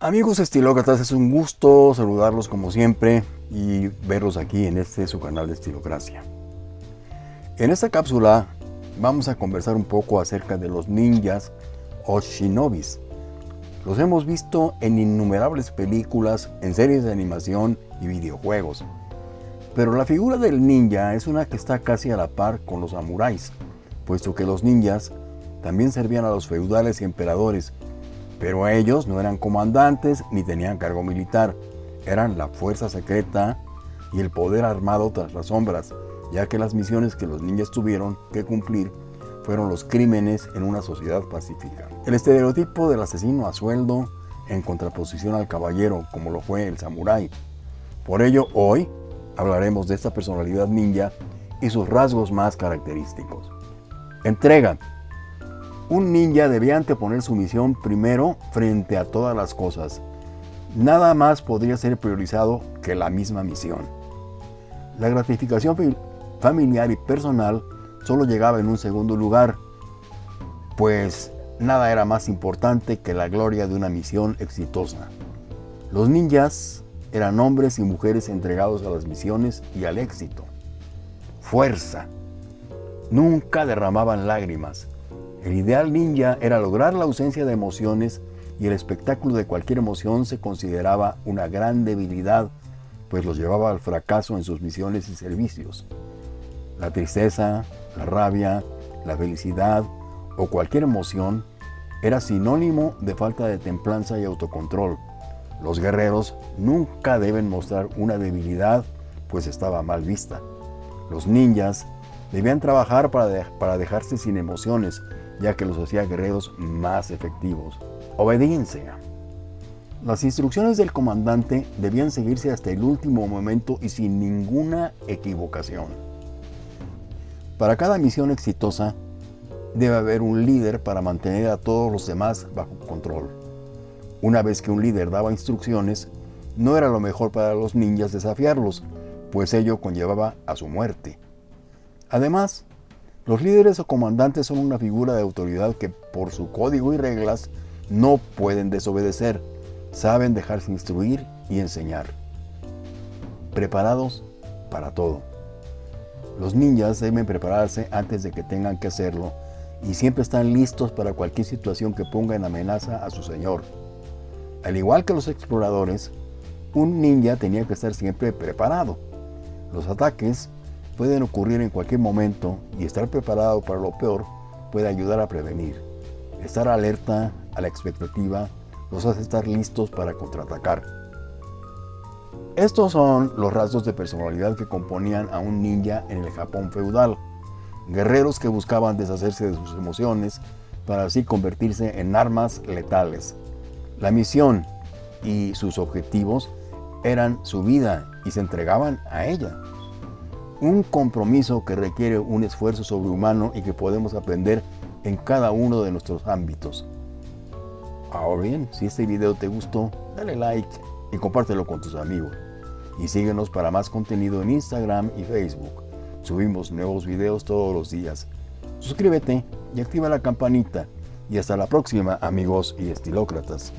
Amigos estilócratas, es un gusto saludarlos como siempre y verlos aquí en este su canal de Estilocracia. En esta cápsula vamos a conversar un poco acerca de los ninjas o shinobis. Los hemos visto en innumerables películas, en series de animación y videojuegos. Pero la figura del ninja es una que está casi a la par con los samuráis, puesto que los ninjas también servían a los feudales y emperadores pero ellos no eran comandantes ni tenían cargo militar, eran la fuerza secreta y el poder armado tras las sombras, ya que las misiones que los ninjas tuvieron que cumplir fueron los crímenes en una sociedad pacífica. El estereotipo del asesino a sueldo en contraposición al caballero como lo fue el samurái. Por ello hoy hablaremos de esta personalidad ninja y sus rasgos más característicos. Entrega. Un ninja debía anteponer su misión primero frente a todas las cosas. Nada más podría ser priorizado que la misma misión. La gratificación familiar y personal solo llegaba en un segundo lugar, pues nada era más importante que la gloria de una misión exitosa. Los ninjas eran hombres y mujeres entregados a las misiones y al éxito. Fuerza. Nunca derramaban lágrimas, el ideal ninja era lograr la ausencia de emociones y el espectáculo de cualquier emoción se consideraba una gran debilidad, pues los llevaba al fracaso en sus misiones y servicios. La tristeza, la rabia, la felicidad o cualquier emoción era sinónimo de falta de templanza y autocontrol. Los guerreros nunca deben mostrar una debilidad, pues estaba mal vista. Los ninjas debían trabajar para, para dejarse sin emociones, ya que los hacía guerreros más efectivos. Obediencia. Las instrucciones del comandante debían seguirse hasta el último momento y sin ninguna equivocación. Para cada misión exitosa, debe haber un líder para mantener a todos los demás bajo control. Una vez que un líder daba instrucciones, no era lo mejor para los ninjas desafiarlos, pues ello conllevaba a su muerte. Además, los líderes o comandantes son una figura de autoridad que por su código y reglas no pueden desobedecer, saben dejarse instruir y enseñar. Preparados para todo. Los ninjas deben prepararse antes de que tengan que hacerlo y siempre están listos para cualquier situación que ponga en amenaza a su señor. Al igual que los exploradores, un ninja tenía que estar siempre preparado. Los ataques pueden ocurrir en cualquier momento y estar preparado para lo peor puede ayudar a prevenir. Estar alerta a la expectativa los hace estar listos para contraatacar. Estos son los rasgos de personalidad que componían a un ninja en el Japón feudal. Guerreros que buscaban deshacerse de sus emociones para así convertirse en armas letales. La misión y sus objetivos eran su vida y se entregaban a ella un compromiso que requiere un esfuerzo sobrehumano y que podemos aprender en cada uno de nuestros ámbitos. Ahora bien, si este video te gustó, dale like y compártelo con tus amigos. Y síguenos para más contenido en Instagram y Facebook. Subimos nuevos videos todos los días. Suscríbete y activa la campanita. Y hasta la próxima, amigos y estilócratas.